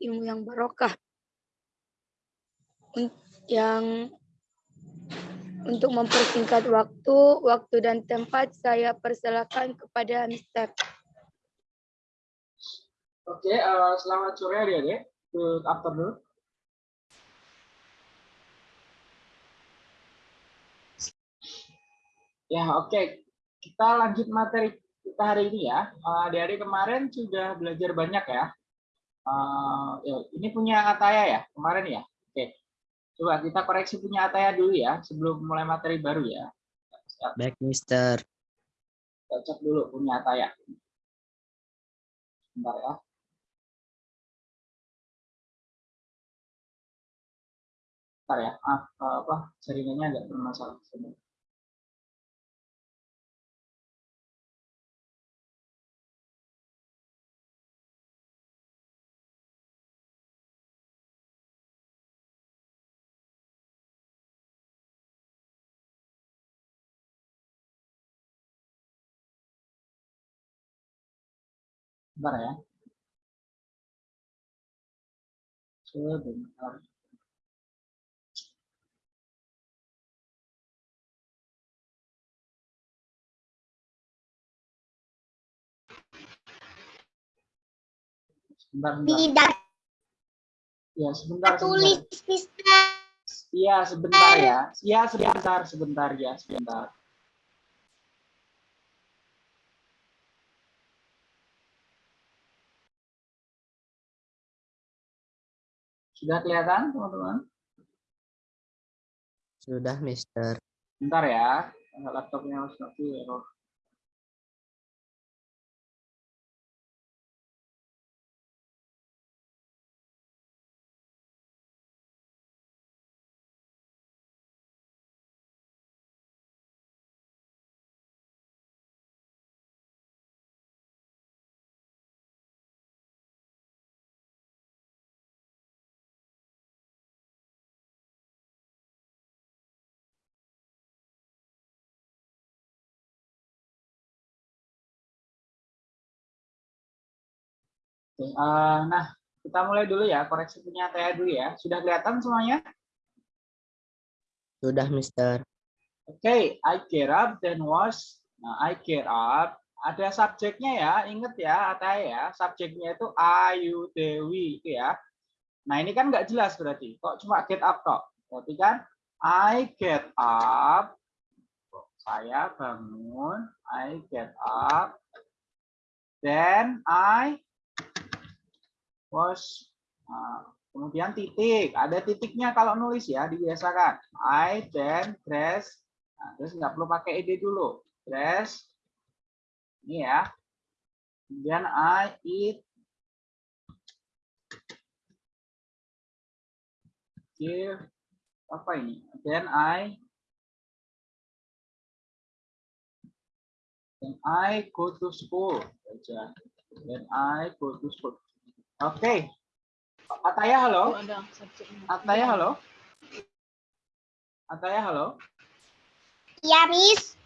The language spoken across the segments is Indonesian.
ilmu yang barokah. Yang untuk mempersingkat waktu, waktu dan tempat saya persilakan kepada Mister. Oke, uh, selamat sore adik-adik. Good afternoon. Ya, oke. Okay. Kita lanjut materi kita hari ini ya. Uh, adik-adik kemarin sudah belajar banyak ya. Uh, ini punya Ataya ya, kemarin ya. Oke. Coba kita koreksi punya Ataya dulu ya, sebelum mulai materi baru ya. Baik, Mister. Kita cek dulu punya Ataya. Sebentar ya. Bentar ya, ah, apa jaringannya agak bermasalah. Sebentar. Bentar ya. Sebentar. Sebentar, sebentar. Tidak Ya, sebentar. tulis, sebentar. Mister. Iya, sebentar ya. Iya, sebentar, sebentar ya, sebentar. Sudah kelihatan, teman-teman? Sudah, Mister. Bentar ya, laptopnya harus mati error. Oke, uh, nah, kita mulai dulu ya, koreksi punya Taya dulu ya. Sudah kelihatan semuanya? Sudah, Mister. Oke, okay, I get up then was. Nah, I get up. Ada subjeknya ya, inget ya, Ataya ya. Subjeknya itu Ayu Dewi itu ya. Nah, ini kan nggak jelas berarti. Kok cuma get up kok? Berarti kan I get up. Saya bangun. I get up. Then I was nah, kemudian titik. Ada titiknya kalau nulis ya dibiasakan. I then dress. Nah, terus nggak perlu pakai ed dulu. Dress. Ini ya. Kemudian I eat give. Apa ini? Then I. Then I go to school. Then I go to school Oke. Okay. Ataya halo. Ataya halo. Ataya halo. Iya, Miss.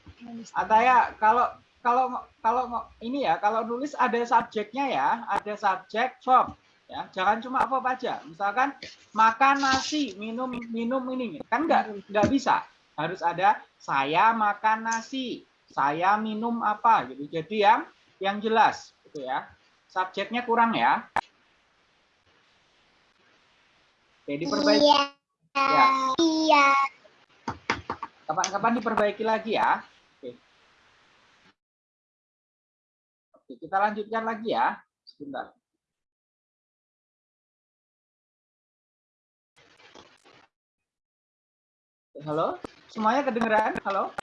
Ataya, kalau kalau kalau ini ya, kalau nulis ada subjeknya ya, ada subjek verb ya. Jangan cuma apa aja. Misalkan makan nasi, minum minum ini. Kan enggak enggak bisa. Harus ada saya makan nasi, saya minum apa gitu. Jadi yang yang jelas gitu ya. Subjeknya kurang ya. Oke, diperbaiki. Iya. Ya. Iya. Kapan-kapan diperbaiki lagi ya. Oke. Oke, kita lanjutkan lagi ya. Sebentar. Halo, semuanya kedengeran? Halo?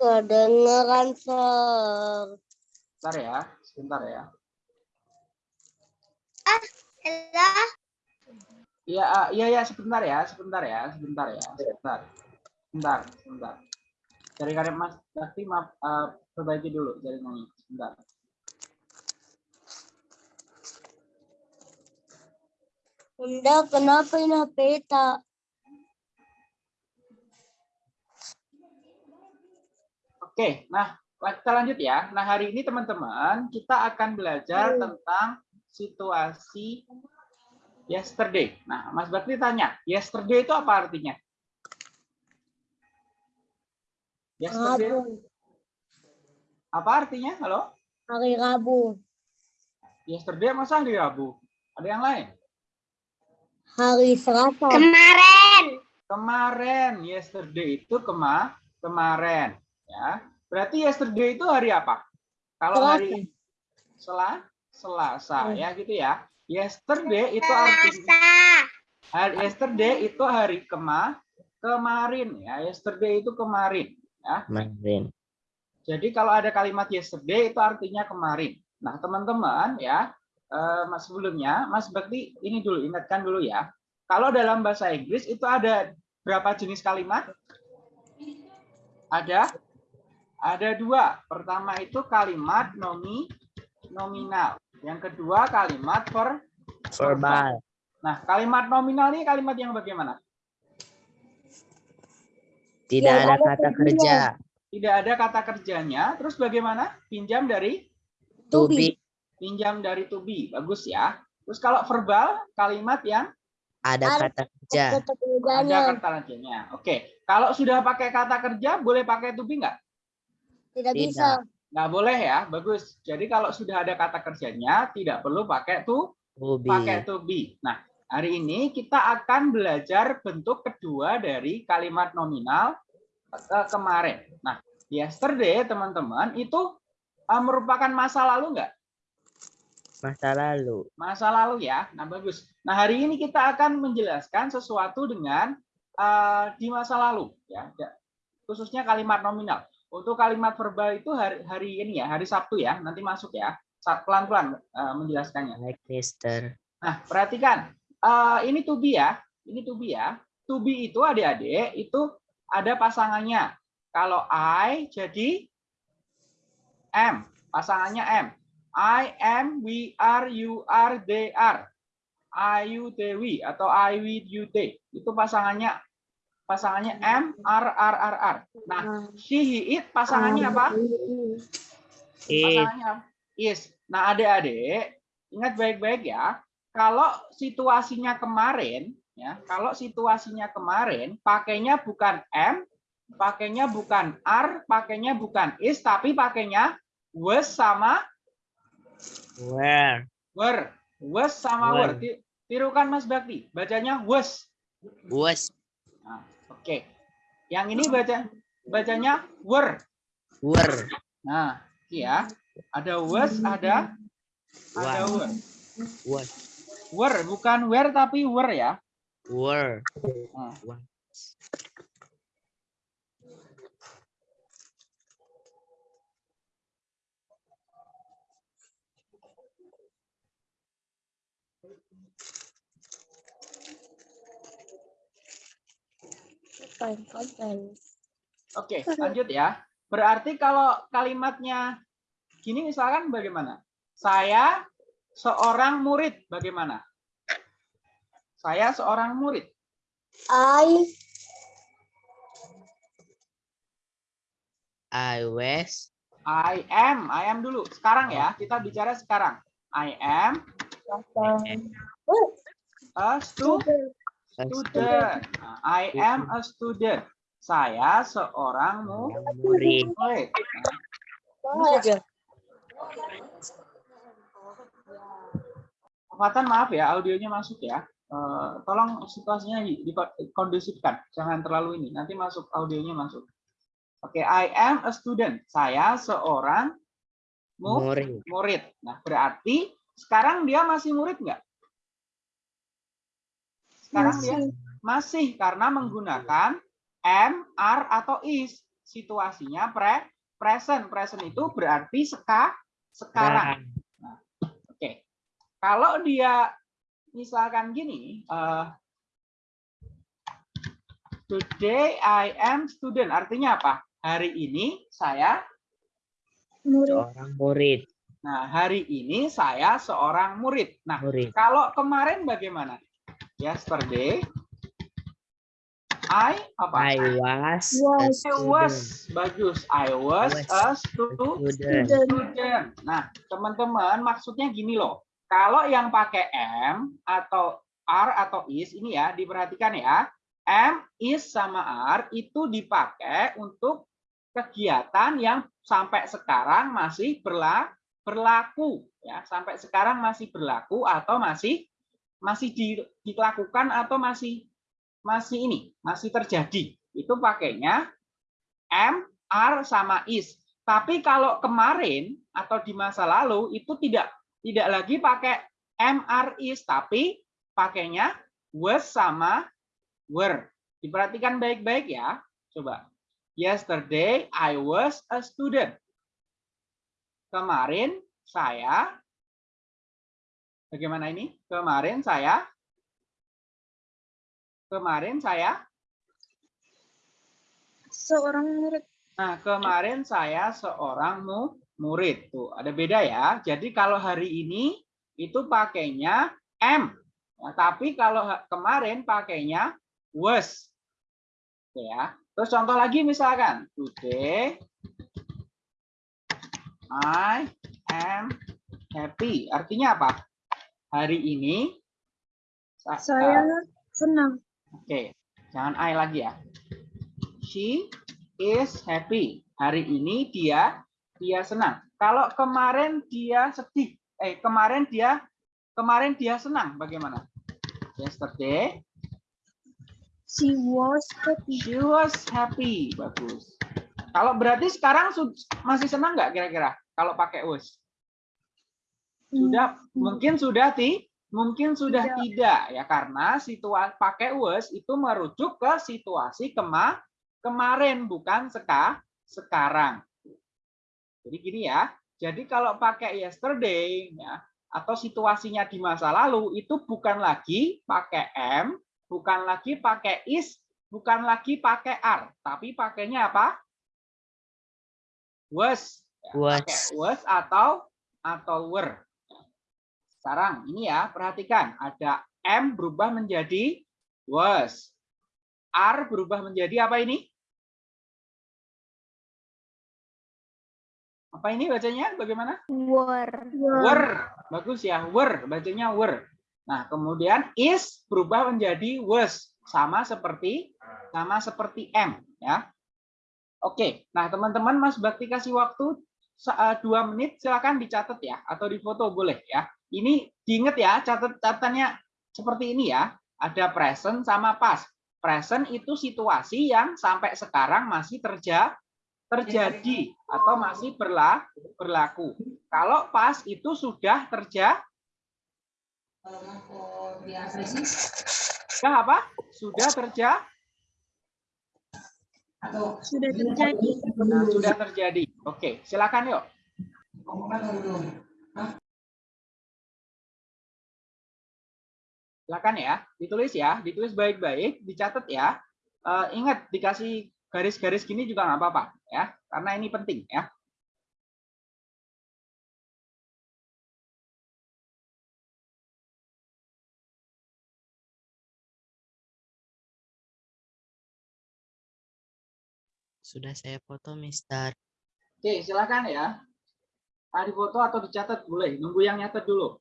Kedengeran, Sir. Sebentar ya, sebentar ya. Ah, Ella. Iya, uh, iya ya, sebentar ya, sebentar ya, sebentar ya, sebentar. Sebentar, sebentar. Jaringannya Mas Bakti maaf uh, perbaiki dulu jaringannya, sebentar. Bunda, kenapa ini HP tak? Oke, nah kita lanjut ya. Nah, hari ini teman-teman kita akan belajar tentang situasi yesterday. Nah, Mas Bakti tanya, yesterday itu apa artinya? Yesterday Rabu. apa artinya? Halo? Hari Rabu. Yesterday masa hari Rabu? Ada yang lain? Hari Selasa. Kemarin, yesterday itu kema kemarin, ya. Berarti yesterday itu hari apa? Kalau hari Sela Selasa, ya gitu ya. Yesterday itu artinya hari yesterday itu hari kema kemarin ya. Yesterday itu kemarin, ya. Kemarin. Jadi kalau ada kalimat yesterday itu artinya kemarin. Nah, teman-teman ya, eh, Mas sebelumnya Mas Bakti ini dulu ingatkan dulu ya. Kalau dalam bahasa Inggris itu ada berapa jenis kalimat? Ada ada dua. Pertama itu kalimat nomi nominal. Yang kedua kalimat ver Verbal. Nah, kalimat nominal ini kalimat yang bagaimana? Tidak Yang ada kata kerja. Tidak ada kata kerjanya. Terus bagaimana? Pinjam dari To be. pinjam dari to be. Bagus ya. Terus kalau verbal kalimat yang Ada kata kerja. Kata ada kata kerjanya. Oke. Kalau sudah pakai kata kerja boleh pakai to be nggak? Tidak Tidak. bisa. Nggak boleh ya. Bagus. Jadi kalau sudah ada kata kerjanya tidak perlu pakai to To be. pakai to be. Nah, hari ini kita akan belajar bentuk kedua dari kalimat nominal eh, kemarin. Nah, yesterday teman-teman itu eh, merupakan masa lalu nggak? Masa lalu. Masa lalu ya. Nah, bagus. Nah, hari ini kita akan menjelaskan sesuatu dengan eh, di masa lalu. Ya, Khususnya kalimat nominal. Untuk kalimat verbal itu hari, hari ini ya, hari Sabtu ya, nanti masuk ya. Pelan-pelan eh, menjelaskannya. Like Mister. Nah, perhatikan. Eh, ini to be ya. Ini to be ya. To be itu adik-adik itu ada pasangannya. Kalau I jadi M. Pasangannya M. I am, we are, you are, they are. I, you, they, we. Atau I, we, you, they. Itu pasangannya pasangannya M, R, R, R, R. Nah, she, he, it pasangannya apa? It. pasangannya apa? Is. Nah, adik-adik, ingat baik-baik ya. Kalau situasinya kemarin, ya, kalau situasinya kemarin, pakainya bukan M, pakainya bukan R, pakainya bukan is, tapi pakainya was sama Where? were. Was sama were. Were. Ti- Tirukan Mas Bakti, bacanya was. Was. Oke. Yang ini baca bacanya were. Were. Nah, ya. Ada was, ada ada were. Was. Were bukan where tapi were ya. Were. Nah, Oke, lanjut ya. Berarti kalau kalimatnya gini misalkan bagaimana? Saya seorang murid bagaimana? Saya seorang murid. I I was. I am, I am dulu. Sekarang ya, kita bicara sekarang. I am a stu- a student. Nah, I am a student. Saya seorang mu- Murid. Fatan maaf ya, audionya masuk ya. Eh, tolong situasinya di- dikondusifkan, jangan terlalu ini. Nanti masuk audionya masuk. Oke, I am a student. Saya seorang mu- Murid. murid. Nah, berarti sekarang dia masih murid nggak? Sekarang dia masih karena menggunakan am, are atau is. Situasinya pre present. Present itu berarti seka sekarang. Oke. Kalau dia misalkan gini, eh, today I am student, artinya apa? Hari ini saya, Seorang murid. nah hari ini saya seorang murid. Nah, Murid. kalau kemarin bagaimana? Yesterday, I apa? I was Was. I was bagus. I was was a A stu- student. student. Nah, teman-teman, maksudnya gini loh. Kalau yang pakai am atau are atau is ini ya, diperhatikan ya. Am, is sama are itu dipakai untuk kegiatan yang sampai sekarang masih berla- berlaku ya, sampai sekarang masih berlaku atau masih masih di- dilakukan atau masih masih ini, masih terjadi. Itu pakainya am, are sama is. Tapi kalau kemarin atau di masa lalu itu tidak tidak lagi pakai am, are, is, tapi pakainya was sama were. Diperhatikan baik-baik ya. Coba. Yesterday I was a student. Kemarin saya Bagaimana ini? Kemarin saya Kemarin saya Seorang murid. Nah, kemarin saya seorang mu- murid. Tuh, ada beda ya. Jadi kalau hari ini itu pakainya am. Ya, tapi kalau kemarin pakainya was. Oke ya. Terus contoh lagi misalkan today I am happy. Artinya apa? Hari ini sa- Saya senang. Oke, jangan I lagi ya. She is happy. Hari ini dia dia senang. Kalau kemarin dia sedih, eh kemarin dia kemarin dia senang, bagaimana? Yesterday She was happy. she was happy. Bagus. Kalau berarti sekarang masih senang nggak kira-kira? Kalau pakai was? Sudah mungkin sudah ti mungkin sudah Tidak. tidak ya karena situasi pakai was itu merujuk ke situasi kema kemarin bukan seka sekarang. Jadi gini ya. Jadi kalau pakai yesterday ya atau situasinya di masa lalu itu bukan lagi pakai am, bukan lagi pakai is, bukan lagi pakai are, tapi pakainya apa? Was. Ya, Was. Pakai was atau atau were. Sekarang ini ya, perhatikan ada am berubah menjadi was. Are berubah menjadi apa ini? Apa ini bacanya? Bagaimana? Were. Were. Bagus ya, were. Bacanya were. Nah, kemudian is berubah menjadi was. Sama seperti sama seperti am ya. Oke. Nah, teman-teman Mas Bakti kasih waktu eh, dua menit silakan dicatat ya atau difoto boleh ya. Ini diingat ya, catat catatannya seperti ini ya. Ada present sama past. Present itu situasi yang sampai sekarang masih terja terjadi atau masih berla berlaku. Kalau past itu sudah terja sudah apa? Sudah terja Sudah terjadi. Nah, sudah terjadi. Oke, silakan yuk. Silakan ya, ditulis ya, ditulis baik-baik, dicatat ya. Eh, ingat dikasih garis-garis gini juga nggak apa-apa ya, karena ini penting ya. Sudah saya foto, Mister. Oke, silakan ya. Tadi foto atau dicatat boleh, nunggu yang nyatet dulu.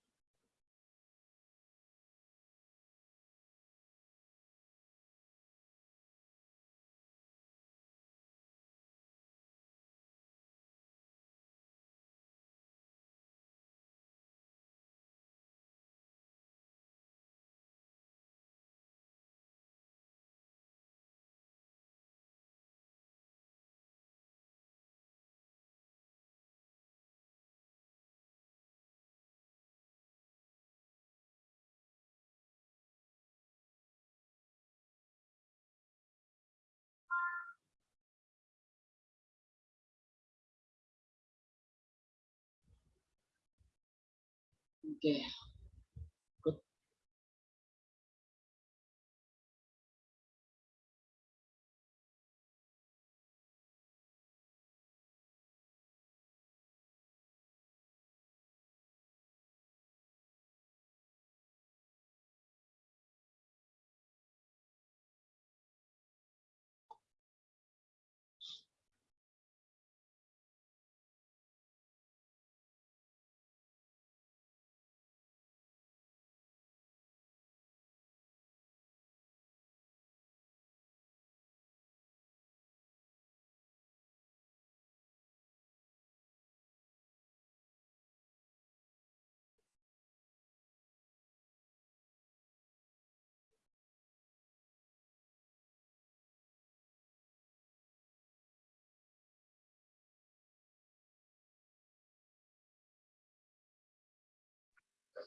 Yeah.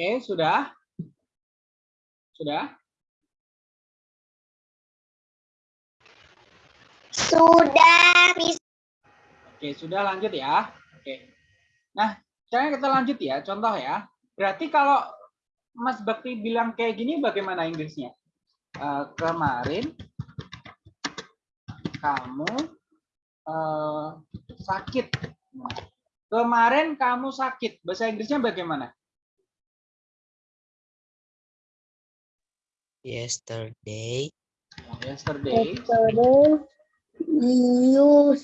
Oke, sudah? Sudah? Sudah, Miss. Oke, sudah lanjut ya. Oke. Nah, sekarang kita lanjut ya, contoh ya. Berarti kalau Mas Bakti bilang kayak gini bagaimana Inggrisnya? Eh, kemarin kamu eh, sakit. Kemarin kamu sakit. Bahasa Inggrisnya bagaimana? Yesterday. Yesterday. Yesterday, you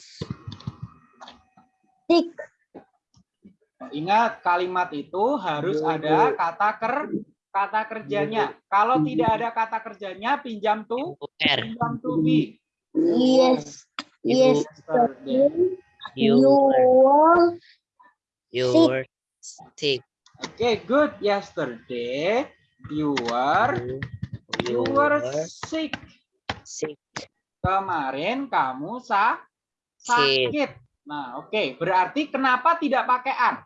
sick. Ingat kalimat itu harus ada kata ker kata kerjanya. Kalau tidak ada kata kerjanya pinjam to pinjam to be. Yes. Yesterday. you were, you sick. Oke, good. Yesterday you were You, were sick. sick. Kemarin kamu sa Sick. sakit. Nah, oke. Berarti kenapa tidak pakai an?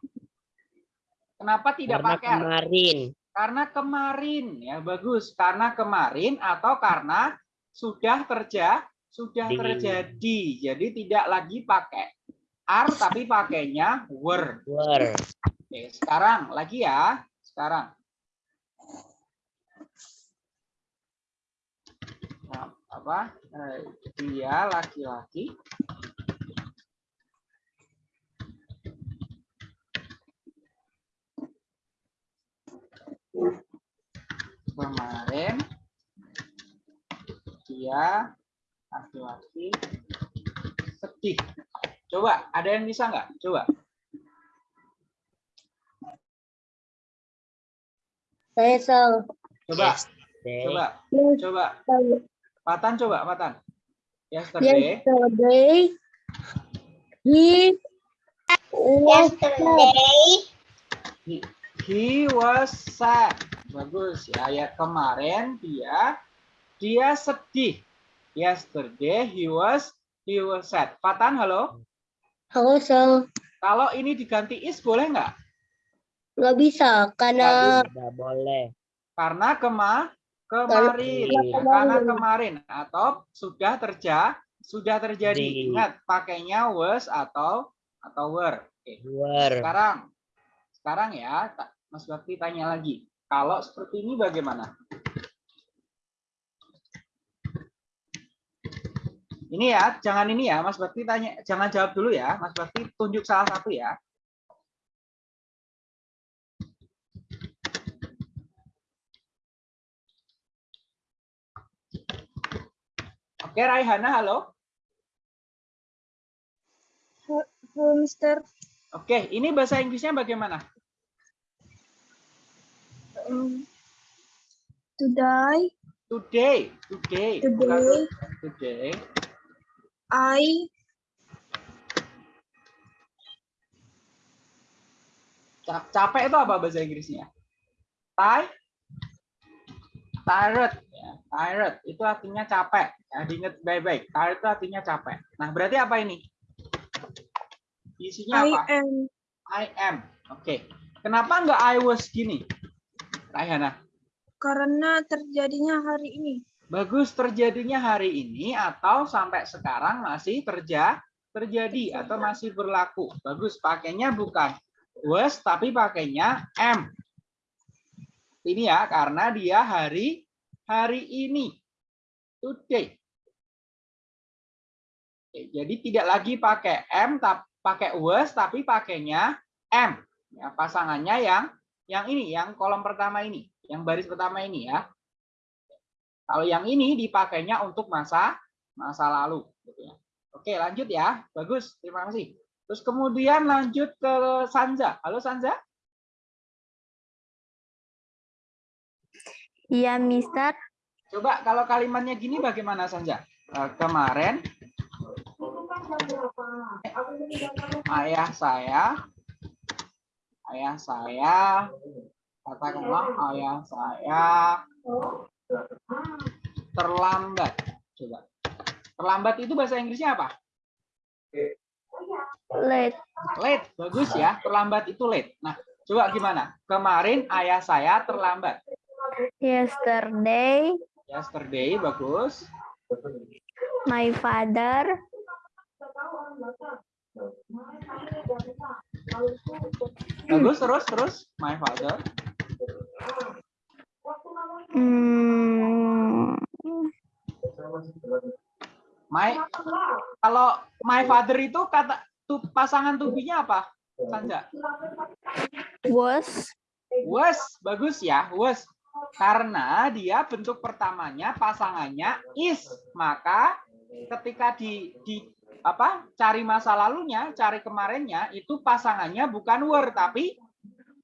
Kenapa tidak Karena pakai an? kemarin. Karena kemarin ya bagus. Karena kemarin atau karena sudah kerja sudah Di. terjadi. Jadi tidak lagi pakai are tapi pakainya were. Were. Oke, sekarang lagi ya. Sekarang. Nah, apa? Eh, dia laki-laki kemarin dia laki-laki sedih. Coba, ada yang bisa nggak? Coba. Saya salah. Coba, coba, coba. Yesterday, Patan coba, Patan. Yesterday. yesterday he was sad. He, he was sad. Bagus ya. Ya kemarin dia dia sedih. Yesterday he was he was sad. Patan halo. Halo, Sal. Kalau ini diganti is boleh nggak? Nggak bisa, karena Tidak boleh. Karena kema kemarin, Karena kemarin atau sudah terja sudah terjadi. Di. Ingat pakainya was atau atau were. Oke. Were. Sekarang sekarang ya Mas Bakti tanya lagi. Kalau seperti ini bagaimana? Ini ya, jangan ini ya, Mas Bakti tanya, jangan jawab dulu ya, Mas Bakti tunjuk salah satu ya. Oke, Raihana, halo. Halo, Mister. Oke, ini bahasa Inggrisnya bagaimana? Um, today, Today, today, today, today. I Ca- Capek itu apa bahasa Inggrisnya? Tired, tired, ya. tired itu artinya capek. Ya, diingat baik-baik. Tired itu artinya capek. Nah, berarti apa ini? Isinya I apa? am I am. Oke. Kenapa nggak I was gini? Rayana. karena terjadinya hari ini. Bagus terjadinya hari ini atau sampai sekarang masih terja terjadi atau masih berlaku. Bagus pakainya bukan was tapi pakainya am. Ini ya karena dia hari hari ini. Today. Oke, jadi tidak lagi pakai tapi pakai was tapi pakainya am. Ya, pasangannya yang yang ini, yang kolom pertama ini, yang baris pertama ini ya. Kalau yang ini dipakainya untuk masa masa lalu. Gitu ya. Oke, lanjut ya. Bagus, terima kasih. Terus kemudian lanjut ke Sanja. Halo Sanja. Iya, Mister. Coba kalau kalimatnya gini bagaimana Sanja? Eh, kemarin ayah saya, ayah saya, katakanlah ayah saya terlambat. Coba. Terlambat itu bahasa Inggrisnya apa? Late. Late, bagus ya. Terlambat itu late. Nah, coba gimana? Kemarin ayah saya terlambat. Yesterday, Yesterday, bagus. my father Bagus, terus, terus. My father. mm, My, kalau my father itu kata tu, pasangan tubinya apa? Sanja? was Was, bagus ya, was. Karena dia bentuk pertamanya pasangannya is, maka ketika di di apa cari masa lalunya, cari kemarinnya itu pasangannya bukan were tapi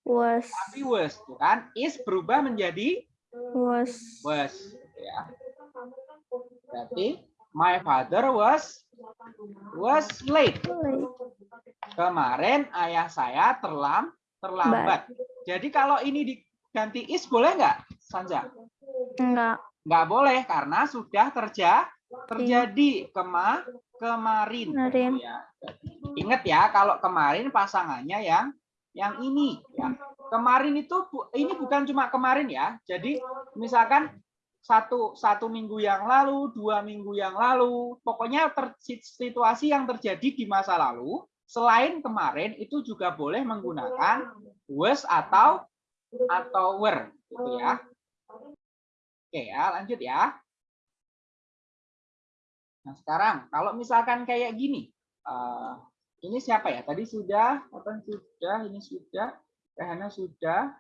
was tapi was, tuh kan? Is berubah menjadi was was, ya. Berarti my father was was late. late. Kemarin ayah saya terlam terlambat. Jadi kalau ini diganti is boleh nggak, Sanja? Enggak. Nggak boleh karena sudah terja terjadi kema kemarin. Kemarin. Ya. Ingat ya kalau kemarin pasangannya yang yang ini ya. Kemarin itu ini bukan cuma kemarin ya. Jadi misalkan satu satu minggu yang lalu, dua minggu yang lalu, pokoknya ter- situasi yang terjadi di masa lalu selain kemarin itu juga boleh menggunakan was atau atau were gitu ya. Oke ya, lanjut ya. Nah, sekarang kalau misalkan kayak gini, eh, ini siapa ya? Tadi sudah, Otan sudah, ini sudah, Rehana sudah.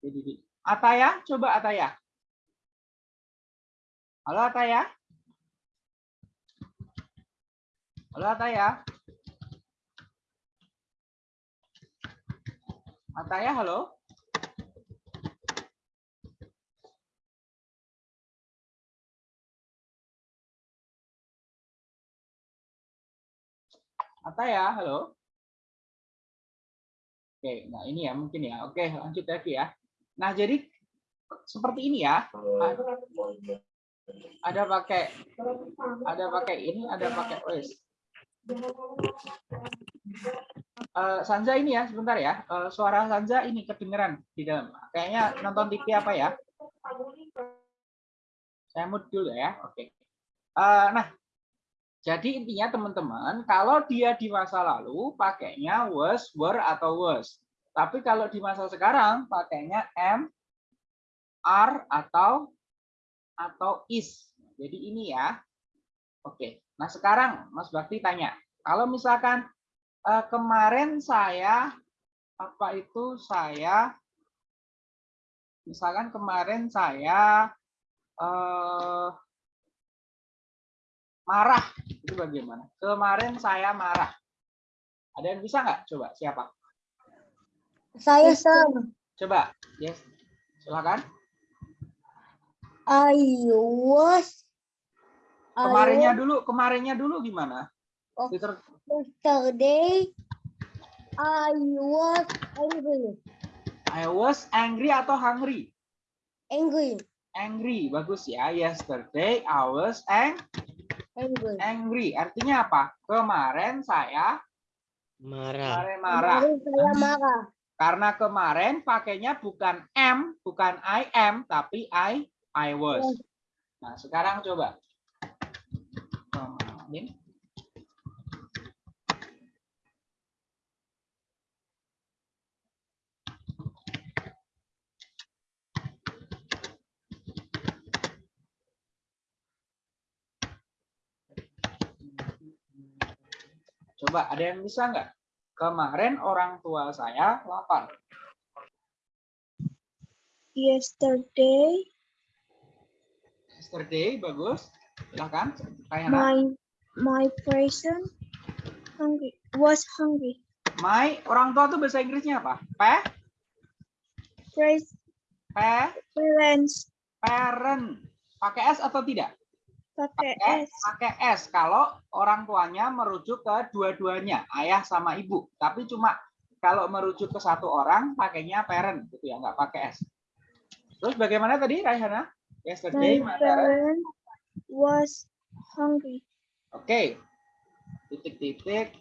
Jadi, Ataya, coba Ataya. Halo Ataya. Halo Ataya. Ataya, halo. Ataya, halo. Oke, nah ini ya mungkin ya. Oke, lanjut lagi ya. Nah, jadi seperti ini ya. Ada pakai ada pakai ini, ada pakai wes. Eh, Sanza ini ya, sebentar ya. Eh, suara Sanza ini kedengeran di dalam. Kayaknya nonton TV apa ya? Saya mute dulu ya. Oke. Eh, nah, jadi intinya teman-teman, kalau dia di masa lalu pakainya was, were atau was. Tapi kalau di masa sekarang pakainya am, are atau atau is. Jadi ini ya. Oke. Nah, sekarang Mas Bakti tanya, kalau misalkan eh, kemarin saya apa itu saya misalkan kemarin saya eh, marah itu bagaimana? Kemarin saya marah. Ada yang bisa nggak? Coba siapa? Saya sama. Coba. Yes. Silakan. I was. I Kemarinnya dulu, kemarinnya dulu gimana? Yesterday. I was angry. I was angry atau hungry? Angry. Angry, bagus ya. Yesterday I was ang Angry. angry. Artinya apa? Kemarin saya Marah. kemarin marah. Kemarin saya marah. Karena kemarin pakainya bukan am, bukan I am, tapi I I was. Nah, sekarang coba. Kemarin. Coba ada yang bisa nggak? Kemarin orang tua saya lapar. Yesterday, Yesterday, bagus. Silahkan. Kayana. my my person hungry was hungry. My, orang tua tuh bahasa Inggrisnya apa? Pe, pe, parents parent. Pakai S atau tidak? Pakai S. pakai S. Kalau orang tuanya merujuk ke dua-duanya, ayah sama ibu. Tapi cuma kalau merujuk ke satu orang, pakainya parent, gitu ya, nggak pakai S. Terus bagaimana tadi, Raihana? Yesterday, my parent. was hungry. Oke. Titik-titik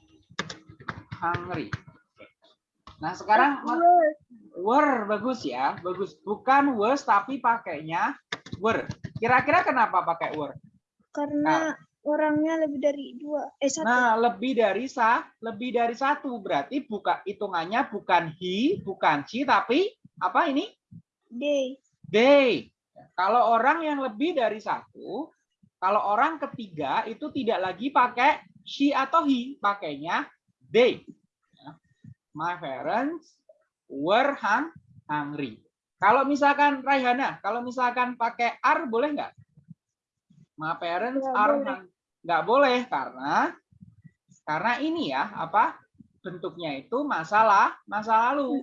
hungry. Nah, sekarang Were were bagus ya. Bagus. Bukan was tapi pakainya were. Kira-kira kenapa pakai were? Karena orangnya lebih dari dua eh satu. Nah, lebih dari sa, lebih dari satu. Berarti buka hitungannya bukan he, bukan she, tapi apa ini? Day. They. Kalau orang yang lebih dari satu, kalau orang ketiga itu tidak lagi pakai she atau he, pakainya they. Ya. My parents were hung- hungry. Kalau misalkan Raihana, kalau misalkan pakai are boleh nggak? My parents Nggak are boleh. hung- nggak boleh karena karena ini ya apa bentuknya itu masalah masa lalu.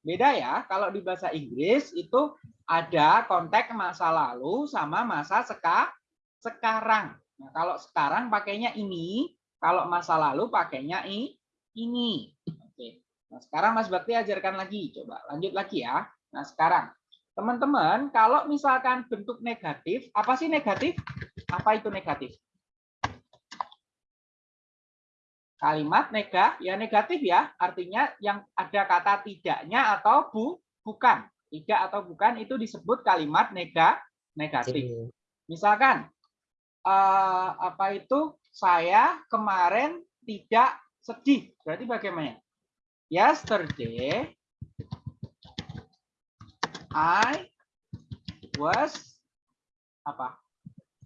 Beda ya, kalau di bahasa Inggris itu ada konteks masa lalu sama masa seka, sekarang. Nah, kalau sekarang pakainya ini, kalau masa lalu pakainya i, ini. Oke. Nah, sekarang Mas Bakti ajarkan lagi. Coba lanjut lagi ya. Nah, sekarang teman-teman, kalau misalkan bentuk negatif, apa sih negatif? Apa itu negatif? Kalimat nega, ya negatif ya, artinya yang ada kata tidaknya atau bu, bukan. Tidak atau bukan itu disebut kalimat nega, negatif. Misalkan eh, apa itu saya kemarin tidak sedih. Berarti bagaimana? Yesterday I was apa?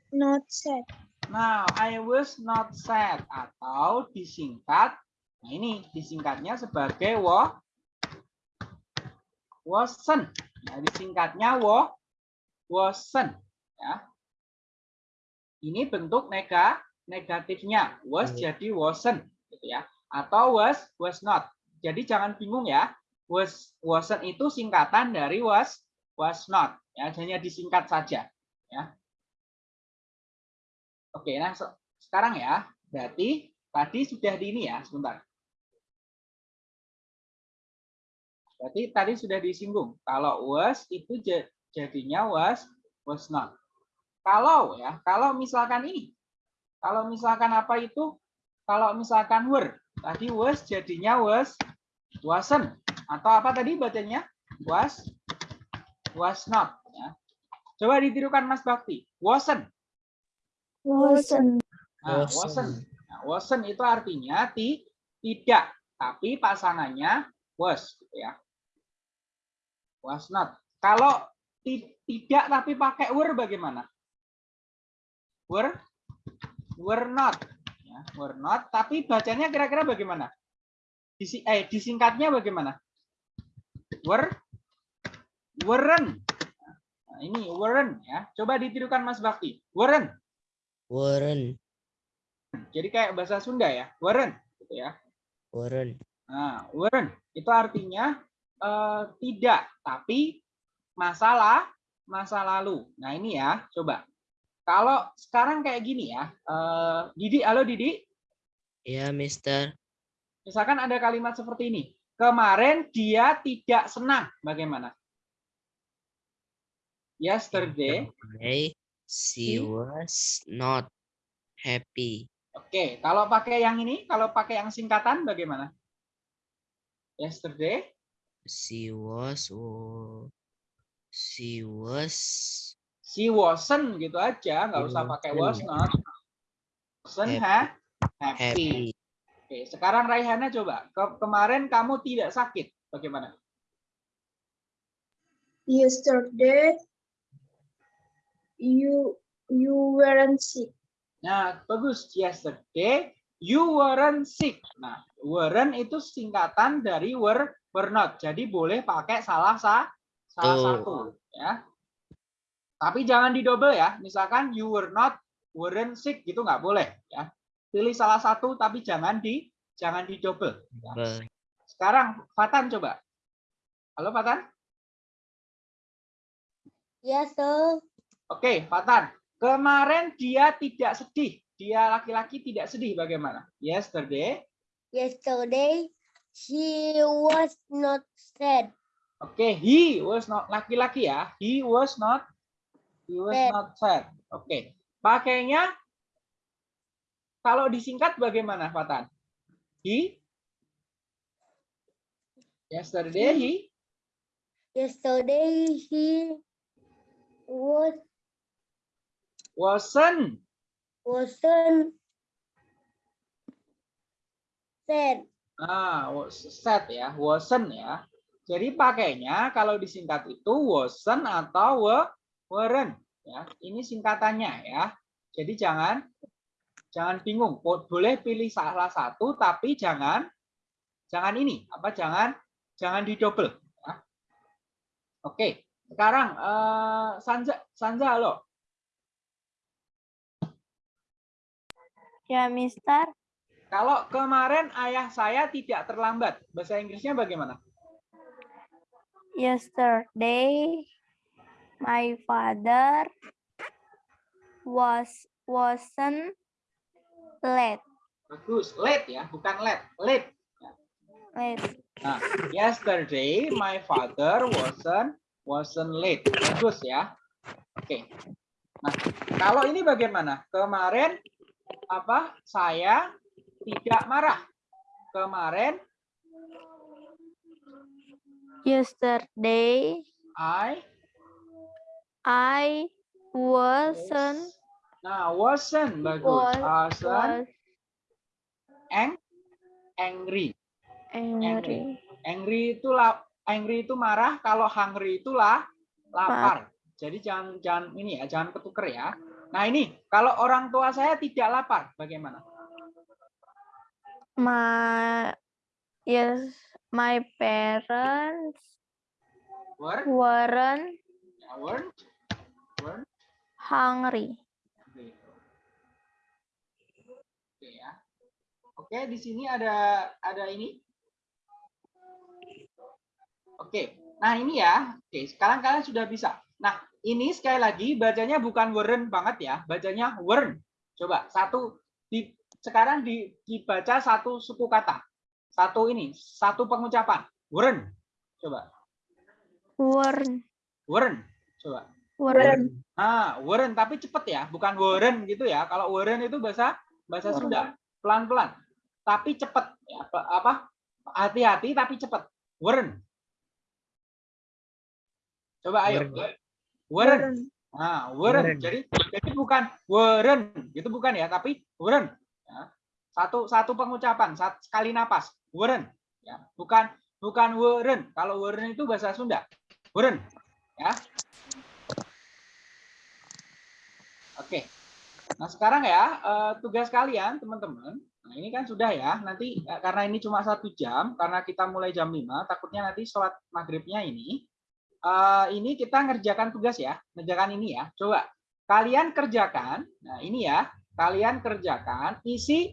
Not sad. Now I was not sad atau disingkat. Nah ini disingkatnya sebagai wa wasn't. Nah, disingkatnya wa wasn't ya. Ini bentuk nega negatifnya. Was Hmm. jadi wasn't gitu ya. Atau was was not. Jadi jangan bingung ya. Was wasn't itu singkatan dari was was not ya, hanya disingkat saja ya. Oke, nah se- sekarang ya, berarti tadi sudah di ini ya, sebentar. Berarti tadi sudah disinggung. Kalau was itu ja- jadinya was was not. Kalau ya, kalau misalkan ini, kalau misalkan apa itu, kalau misalkan were, tadi was jadinya was wasn't atau apa tadi bacanya was was not. Ya. Coba ditirukan Mas Bakti, wasn't. Wasn't. Nah, Wasn't. wasn't. Nah, wasn't itu artinya ti, tidak, tapi pasangannya was, gitu ya. Was not. Kalau ti- tidak tapi pakai were bagaimana? Were, were not. Ya, were not. Tapi bacanya kira-kira bagaimana? Disi, eh, disingkatnya bagaimana? Were, weren't. Nah, ini weren't ya. Coba ditirukan Mas Bakti. Weren't. Warren. Jadi kayak bahasa Sunda ya, Warren gitu ya. Weren't. Nah, weren't itu artinya eh, tidak, tapi masalah masa lalu. Nah, ini ya, coba. Kalau sekarang kayak gini ya, eh, Didi, halo Didi, Ya, Mister. misalkan ada kalimat seperti ini. Kemarin dia tidak senang, bagaimana? Yesterday, Yesterday, she She- was not happy. Oke, kalau pakai yang ini, kalau pakai yang singkatan bagaimana? Yesterday, She was. She was. she wasn't gitu aja, nggak usah pakai was not. Wasn't ha- happy. Happy. Oke, sekarang Raihana coba. Ke- kemarin kamu tidak sakit, bagaimana? Yesterday, you you weren't sick. Nah, bagus. Yesterday, you weren't sick. Nah, weren't itu singkatan dari were, were not. Jadi boleh pakai salah sa, salah Tuh. satu, ya. Tapi jangan didouble ya. Misalkan you were not, weren't sick gitu nggak boleh, ya. Pilih salah satu tapi jangan di jangan ya. Be- Sekarang Fatan coba. Halo Fatan. Yes, sir. Oke, Fatan. Kemarin dia tidak sedih. Dia laki-laki tidak sedih bagaimana? Yesterday. Yesterday, he was not sad. Oke, he was not laki-laki ya. He was not he was Sad. not sad. Oke. Pakainya kalau disingkat bagaimana, Fatan? He Yesterday he Yesterday, he was wasn't wasn't sad. Ah, was sad ya, wasn't ya. Jadi pakainya kalau disingkat itu wasn't atau we- weren't ya. Ini singkatannya ya. Jadi jangan jangan bingung. Bo- Boleh pilih salah satu tapi jangan jangan ini, apa jangan jangan didouble ya. Oke, sekarang eh, Sanja Sanja halo. Ya, Mister. Kalau kemarin ayah saya tidak terlambat, bahasa Inggrisnya bagaimana? Yesterday, my father was wasn't late. Bagus, late ya, bukan late, late. Late. Nah, yesterday my father wasn't wasn't late. Bagus ya. Oke. Nah, kalau ini bagaimana? Kemarin apa? Saya tidak marah. Kemarin Yesterday, I I wasn't Nah, wasn't bagus. Was- Wasn't was ang angry. angry. Angry itu la angry itu marah, kalau hungry itu lah lapar. Jadi jangan jangan ini ya, jangan ketuker ya. Nah, ini kalau orang tua saya tidak lapar, bagaimana? My yes, my parents Were? weren't weren't? Weren't? hungry. Oke ya. Oke, di sini ada ada ini. Oke. Nah, ini ya. Oke, sekarang kalian sudah bisa. Nah, ini sekali lagi bacanya bukan weren't banget ya, bacanya weren't. Coba satu di sekarang di, dibaca satu suku kata. Satu ini, satu pengucapan. Weren't. Coba. Weren't. Weren't. Coba. Weren't. Ah, weren't tapi cepet ya, bukan weren't gitu ya. Kalau weren't itu bahasa bahasa Sunda, pelan-pelan. Tapi cepet ya, apa- apa? Hati-hati tapi cepet. Weren't. Coba ayo. Weren't. Nah. Weren't. Jadi jadi bukan weren't, gitu bukan ya, tapi weren't. Ya. Satu satu pengucapan, sat- sekali napas. Weren't. Ya, bukan bukan weren't. Kalau weren't itu bahasa Sunda. Weren't. Ya. Oke. Nah, sekarang ya eh, tugas kalian teman-teman. Nah, ini kan sudah ya. Nanti eh, karena ini cuma satu jam, karena kita mulai jam 5, takutnya nanti sholat maghribnya ini. eh, ini kita ngerjakan tugas ya, ngerjakan ini ya. Coba kalian kerjakan. Nah, ini ya, kalian kerjakan isi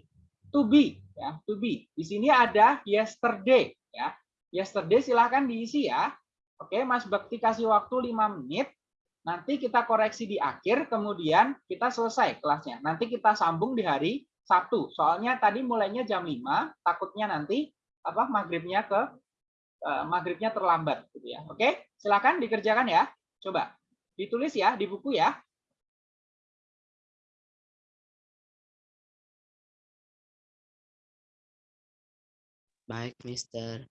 to be. ya to be di sini ada yesterday ya yesterday silahkan diisi ya oke Mas Bekti kasih waktu 5 menit nanti kita koreksi di akhir kemudian kita selesai kelasnya nanti kita sambung di hari Sabtu. Soalnya tadi mulainya jam 5 takutnya nanti apa maghribnya ke eh, maghribnya terlambat gitu ya. Oke silakan dikerjakan ya. Coba ditulis ya di buku ya. Baik, Mister.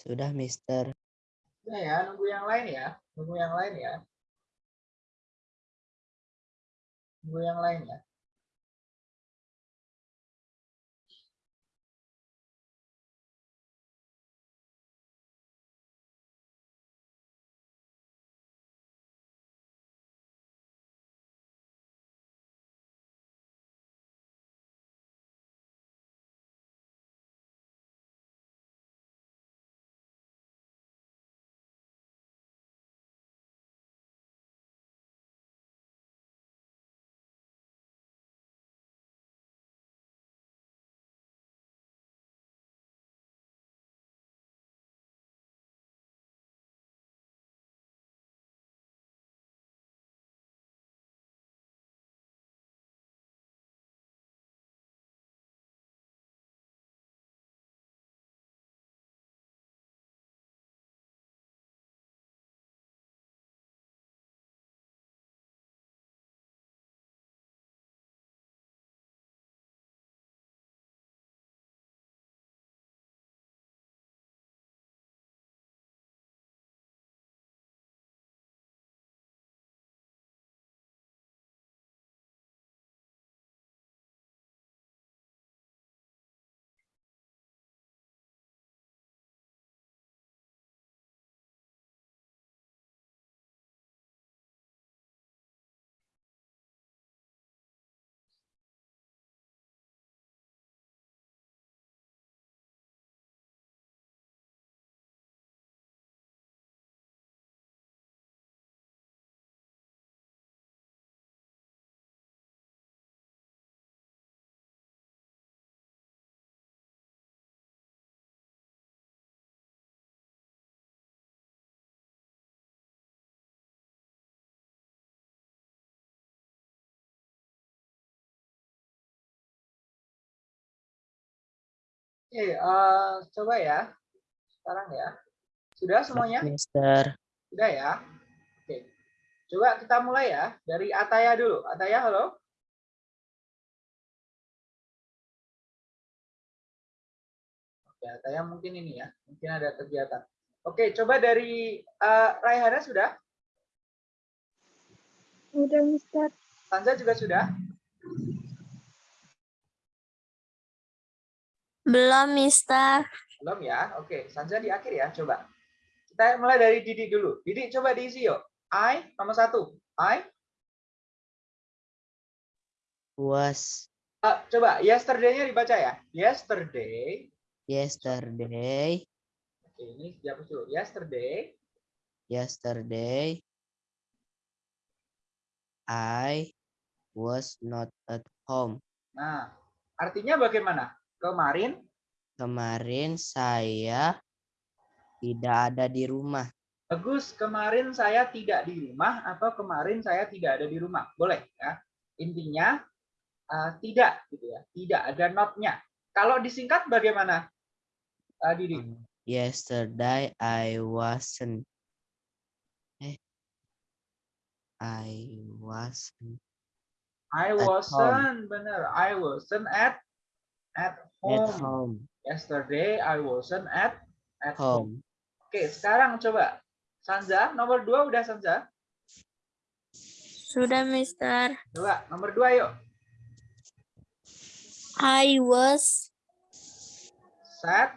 Sudah, Mister. Udah ya nunggu yang lain ya nunggu yang lain ya nunggu yang lain ya Oke, eh, coba ya. Sekarang ya. Sudah semuanya? Mister. Sudah ya? Oke. Coba kita mulai ya. Dari Ataya dulu. Ataya, halo? Oke, Ataya mungkin ini ya. Mungkin ada kegiatan. Oke, coba dari eh, Raihana sudah? Udah, Mister. Sanza juga sudah? Belum, Mister. Belum ya? Oke, Sanza di akhir ya. Coba. Kita mulai dari Didi dulu. Didi coba diisi yuk. I, nomor satu. I, Was eh, coba yesterday-nya dibaca ya. Yesterday. yesterday. Oke, ini dihapus dulu. Yesterday. Yesterday. I was not at home. Nah, artinya bagaimana? Kemarin Kemarin saya tidak ada di rumah. bagus, kemarin saya tidak di rumah atau kemarin saya tidak ada di rumah. Boleh ya. Intinya eh, tidak gitu ya. Tidak ada not-nya. Kalau disingkat bagaimana? Eh, Didi. Yesterday I wasn't. Eh. I wasn't I wasn't benar. I wasn't at at at home. home. Yesterday I wasn't at at home. Home. Oke, sekarang coba Sanza nomor dua udah Sanza. Sudah, Mister. Coba nomor dua yuk. I was Sad.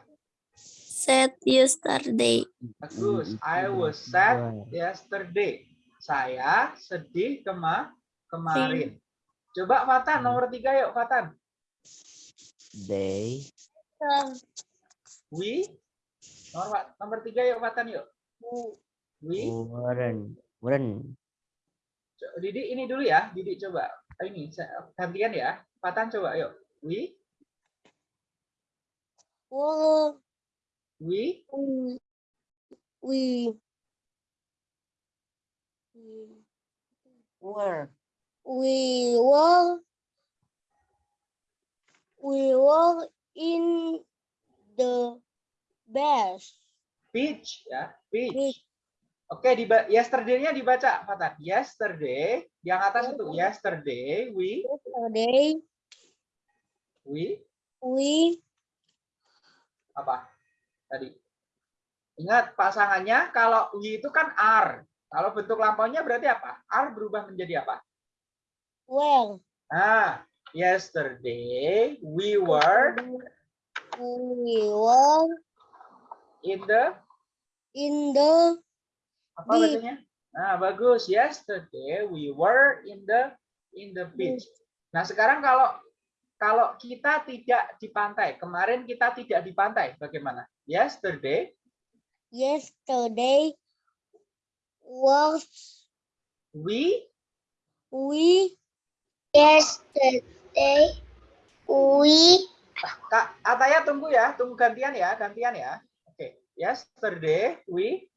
sad yesterday. Bagus. I Itu was sad dua. yesterday. Saya sedih kema kemarin. Coba Fatan nomor tiga yuk Fatan. They We nomor nomor tiga yuk Fatan yuk. We weren't weren't Didi ini dulu ya. Didi coba. Ini saya- gantian ya. Fatan coba yuk. We Well, we we we were we were we were in the best beach ya. Beach. Beach. Oke, di yesterday-nya dibaca Fatan. Yesterday yang atas itu yesterday we yesterday we we apa tadi ingat pasangannya kalau we itu kan are kalau bentuk lampaunya berarti apa are berubah menjadi apa well nah yesterday we were we were in the in the apa bacanya nah bagus. Yesterday we were in the in the beach. Nah sekarang kalau kalau kita tidak di pantai kemarin kita tidak di pantai bagaimana? Yesterday yesterday was we we yesterday we Kak Ataya tunggu ya, tunggu gantian ya, gantian ya. Oke, yesterday we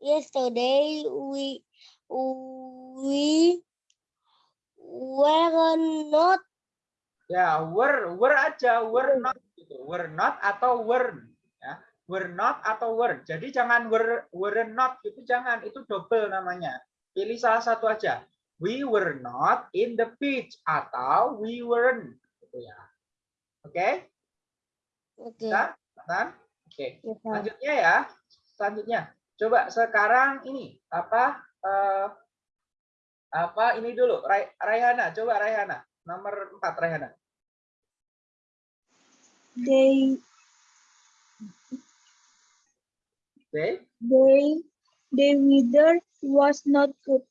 yesterday we we were not ya were were aja, were not gitu. Were not atau were ya. Were not atau were. Jadi jangan were were not gitu jangan, itu double namanya. Pilih salah satu aja. We were not in the beach atau we weren't gitu ya. Oke? oke Bisa? Tan? Oke. yes, sir. Selanjutnya ya, selanjutnya. Coba sekarang ini apa eh, apa ini dulu Rai- Raihana, coba Raihana. Nomor 4 Raihana. They They they the weather was not good.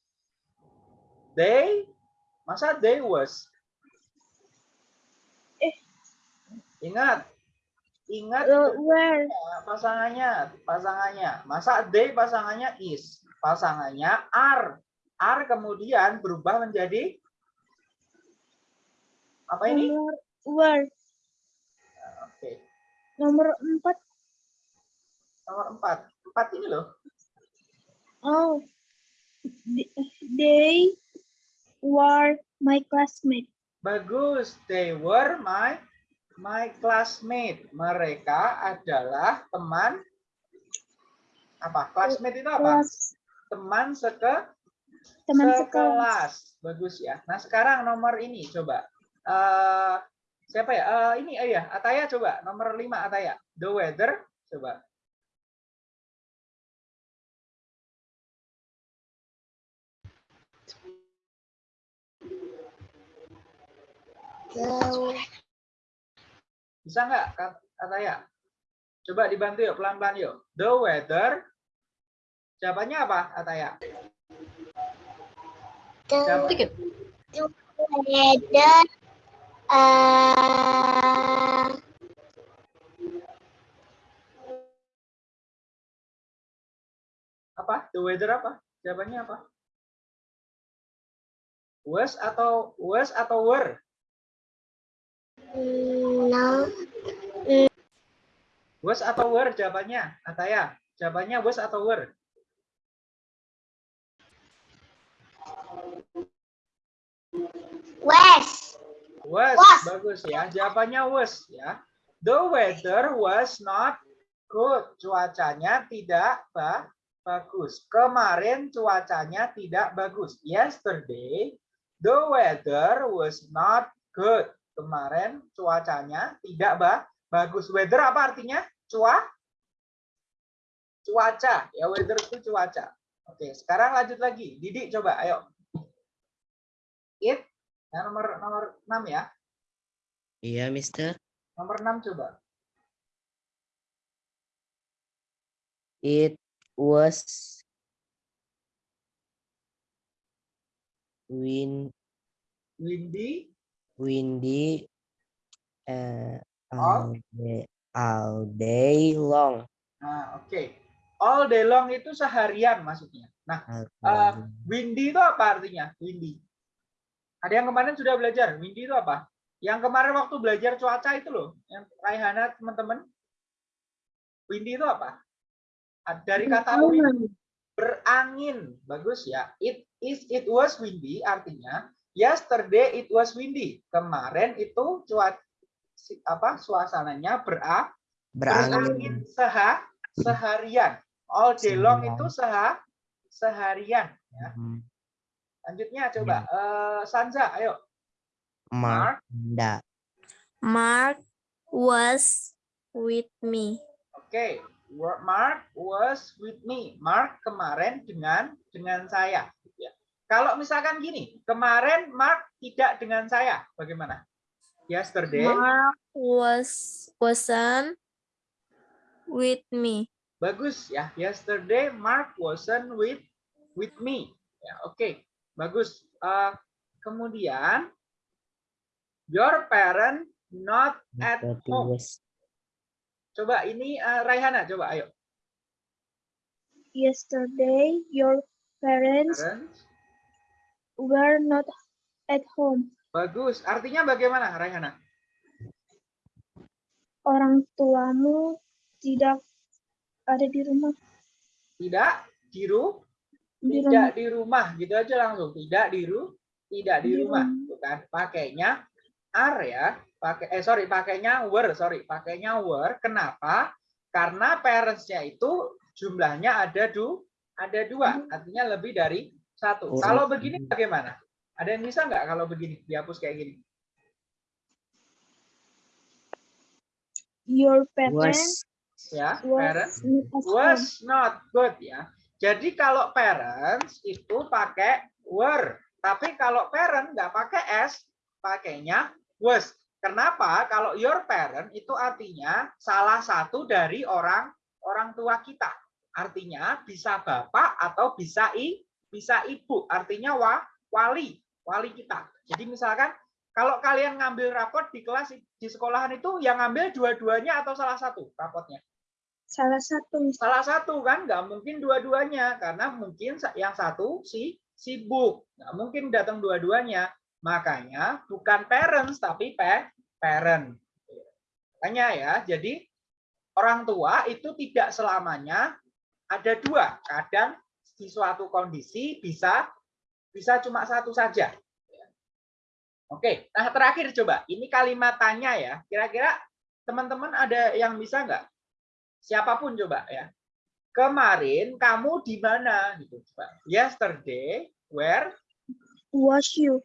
They masa they was. Eh. Ingat. Ingat where ya, pasangannya, pasangannya. Masa they pasangannya is, pasangannya are. Are kemudian berubah menjadi apa ini? nomor Oke. nomor empat Nomor 4. 4 ini loh. oh they were my classmate. Bagus. They were my my classmate. Mereka adalah teman apa? Classmate itu apa? Teman seke teman sekelas. sekelas. Bagus ya. Nah, sekarang nomor ini coba. Eh siapa ya? Eh ini ya, Ataya coba. Nomor 5 Ataya. The weather coba. The Bisa nggak Kak Ataya? Coba dibantu yuk pelan-pelan yuk. The weather Jawabannya apa Ataya? Siapa? the weather uh, Apa? The weather apa? Jawabannya apa? Was atau was atau were? No Was atau were jawabannya? Ataya, jawabannya was atau were? west Was, Was. bagus ya. Jawabannya was ya. The weather was not good. Cuacanya tidak ba- bagus. Kemarin cuacanya tidak bagus. Yesterday the weather was not good. Kemarin cuacanya tidak ba- bagus. Weather apa artinya? Cua cuaca. Ya weather itu cuaca. Oke, sekarang lanjut lagi. Didi coba ayo. It Ya, nomor nomor 6 ya. Iya, Mister. Nomor 6 coba. It was wind Windy windy uh, All? all day, all day long. Nah, oke. All day long itu seharian maksudnya. Nah, Eh, long. windy itu apa artinya? Windy. Ada yang kemarin sudah belajar. Windy itu apa? Yang kemarin waktu belajar cuaca itu loh, yang Raihana teman-teman. Windy itu apa? Dari kata wind, berangin. Bagus ya. It is it was windy artinya yesterday it was windy. Kemarin itu cuaca apa suasananya bera berangin. seha seharian. All day long itu seha seharian. Ya. Hmm, Lanjutnya coba eh, Sanza, ayo. Mark the Mark was with me. Oke, Wa- Mark was with me. Mark kemarin dengan dengan saya. Ya. Kalau misalkan gini, kemarin Mark tidak dengan saya, bagaimana? Yesterday, Mark was wasn't with me. bagus ya. Yesterday Mark wasn't with with me. Ya, oke, bagus. Eh, kemudian, your parent not at home. Coba ini eh, Raihana, coba ayo. Yesterday, your parents Parents. Were not at home. Bagus. Artinya bagaimana, Raihana? Orang tuamu tidak ada di rumah. Tidak di ru, Di tidak rumah. di rumah, gitu aja langsung. Tidak di ru, tidak di Di rumah, rumah. bukan? Pakainya are ya. Pakai eh sorry, pakainya were, sorry, pakainya were. Kenapa? Karena parentsnya itu jumlahnya ada du, ada dua, artinya lebih dari satu. Oh. Kalau begini bagaimana? Ada yang bisa nggak kalau begini dihapus kayak gini? Your parents was Ya, was parents was not good ya. Jadi kalau parents itu pakai were, tapi kalau parent nggak pakai s, pakainya was. Kenapa? Kalau your parent itu artinya salah satu dari orang orang tua kita. Artinya bisa bapak atau bisa i, bisa ibu. Artinya wa, wali, wali kita. Jadi misalkan kalau kalian ngambil rapot di kelas di sekolahan itu yang ngambil dua-duanya atau salah satu rapotnya? Salah satu. salah satu kan nggak mungkin dua-duanya karena mungkin yang satu si sibuk nggak mungkin datang dua-duanya makanya bukan parents tapi pe parent makanya ya jadi orang tua itu tidak selamanya ada dua kadang di suatu kondisi bisa bisa cuma satu saja Oke, nah terakhir coba. Ini kalimat tanya ya. Kira-kira teman-teman ada yang bisa nggak? Siapa pun coba ya. Kemarin kamu di mana gitu. Coba. Yesterday, where Was you?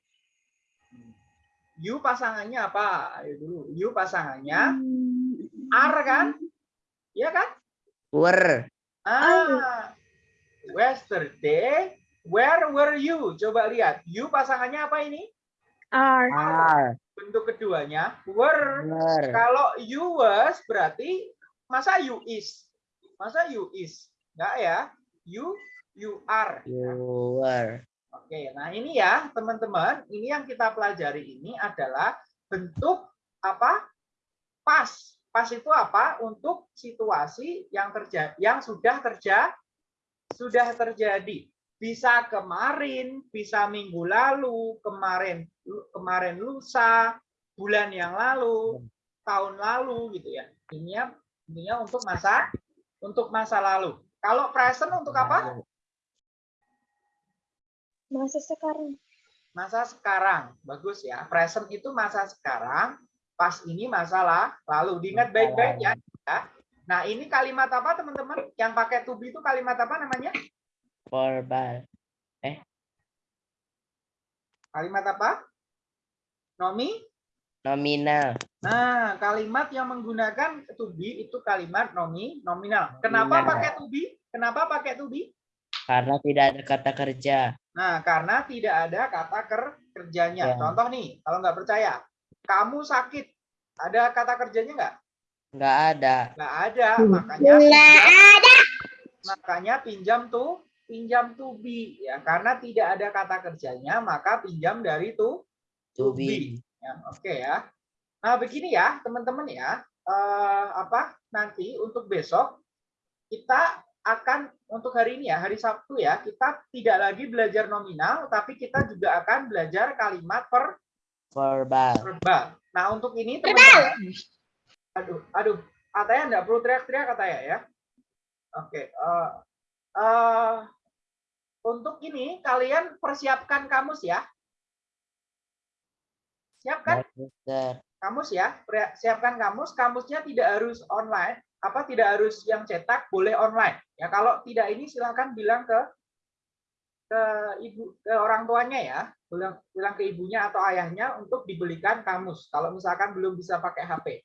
you pasangannya apa? Ayo dulu. You pasangannya Hmm, are kan? Iya kan? Were. Ah. Yesterday, where were you? Coba lihat. You pasangannya apa ini? Are. Are. Bentuk keduanya were. Were. Kalau you was berarti masa you is? Masa you is? Enggak ya. You you are. You were. Oke, nah ini ya teman-teman, ini yang kita pelajari ini adalah bentuk apa? Pas. Pas itu apa? Untuk situasi yang terjadi, yang sudah terjadi, sudah terjadi. Bisa kemarin, bisa minggu lalu, kemarin kemarin lusa, bulan yang lalu, tahun lalu gitu ya. Ini intinya untuk masa untuk masa lalu. Kalau present untuk apa? Masa sekarang. masa sekarang. Bagus ya. Present itu masa sekarang, pas ini masalah lalu. Diingat baik-baik ya. Nah, ini kalimat apa teman-teman? Yang pakai to be itu kalimat apa namanya? Verbal. Kalimat apa? Nomi? Nominal. Nah, kalimat yang menggunakan to be itu kalimat nomi nominal. Kenapa Nominal. pakai to be? Kenapa pakai to be? Karena tidak ada kata kerja. Nah, karena tidak ada kata ker kerjanya. Ya. Contoh nih, kalau nggak percaya, kamu sakit, ada kata kerjanya nggak? Nggak ada. Nggak ada, makanya pinjam, makanya pinjam tuh pinjam to be ya karena tidak ada kata kerjanya maka pinjam dari to To be. ya oke ya nah begini ya teman-teman ya eh, apa nanti untuk besok kita akan untuk hari ini ya hari Sabtu ya kita tidak lagi belajar nominal tapi kita juga akan belajar kalimat per Verbal. verbal. Nah, untuk ini teman-teman. Aduh, aduh. Katanya enggak perlu teriak-teriak katanya ya. Oke. eh, eh, untuk ini kalian persiapkan kamus ya. Siapkan kamus ya. Siapkan kamus. Kamusnya tidak harus online. Apa tidak harus yang cetak, boleh online. Ya kalau tidak ini silahkan bilang ke ke ibu ke orang tuanya ya bilang bilang ke ibunya atau ayahnya untuk dibelikan kamus kalau misalkan belum bisa pakai HP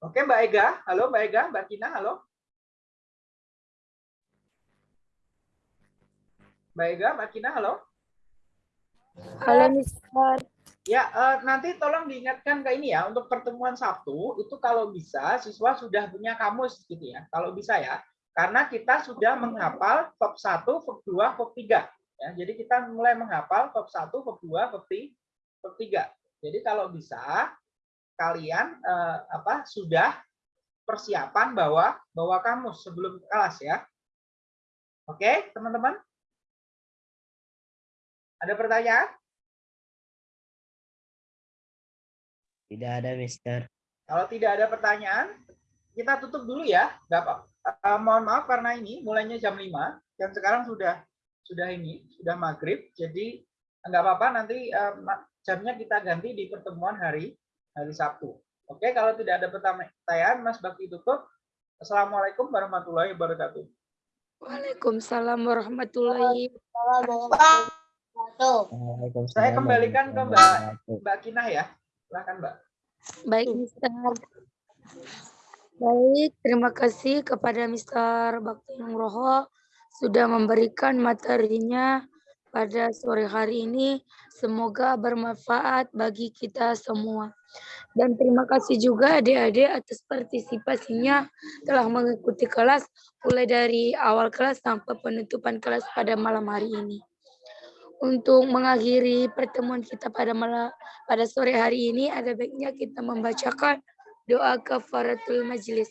oke Mbak Ega halo Mbak Ega Mbak Kina halo Mbak Ega Mbak Kina halo Halo, Mister. ya eh, nanti tolong diingatkan ke ini ya untuk pertemuan Sabtu itu kalau bisa siswa sudah punya kamus gitu ya kalau bisa ya karena kita sudah menghafal bab 1, bab 2, bab 3 ya. Jadi kita mulai menghafal bab 1, bab 2, bab 3. Bab 3. Jadi kalau bisa kalian eh, apa sudah persiapan bawa bawa kamus sebelum kelas ya. Oke, teman-teman? Ada pertanyaan? Tidak ada, Mister. Kalau tidak ada pertanyaan, kita tutup dulu ya. Nggak apa eh, mohon maaf karena ini mulainya jam 5 dan sekarang sudah sudah ini, sudah maghrib. Jadi nggak apa-apa nanti ma- jamnya kita ganti di pertemuan hari hari Sabtu. Oke, kalau tidak ada pertanyaan, Mas Bakti tutup. Assalamualaikum warahmatullahi wabarakatuh. Waalaikumsalam warahmatullahi Tuh. Waalaikumsalam Saya kembalikan ke Mbak Mbak Kinah ya. Silakan Mbak. Baik, Mister. Baik, terima kasih kepada Mister Bakti Nugroho sudah memberikan materinya pada sore hari ini. Semoga bermanfaat bagi kita semua. Dan terima kasih juga adik-adik atas partisipasinya telah mengikuti kelas mulai dari awal kelas sampai penutupan kelas pada malam hari ini. Untuk mengakhiri pertemuan kita pada malam pada sore hari ini ada baiknya kita membacakan doa kafaratul majlis.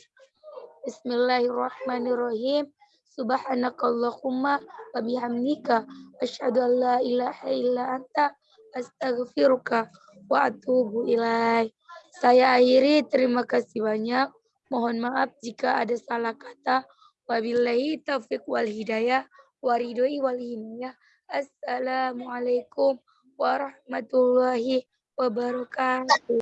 Bismillahirrahmanirrahim. Subhanakallahumma wa bihamdika asyhadu an la ilaha illa anta astaghfiruka wa atubu ilaih. Saya akhiri terima kasih banyak. Mohon maaf jika ada salah kata. Wabillahi taufiq wal hidayah waridoi wal hidayah. Assalamualaikum warahmatullahi wabarakatuh.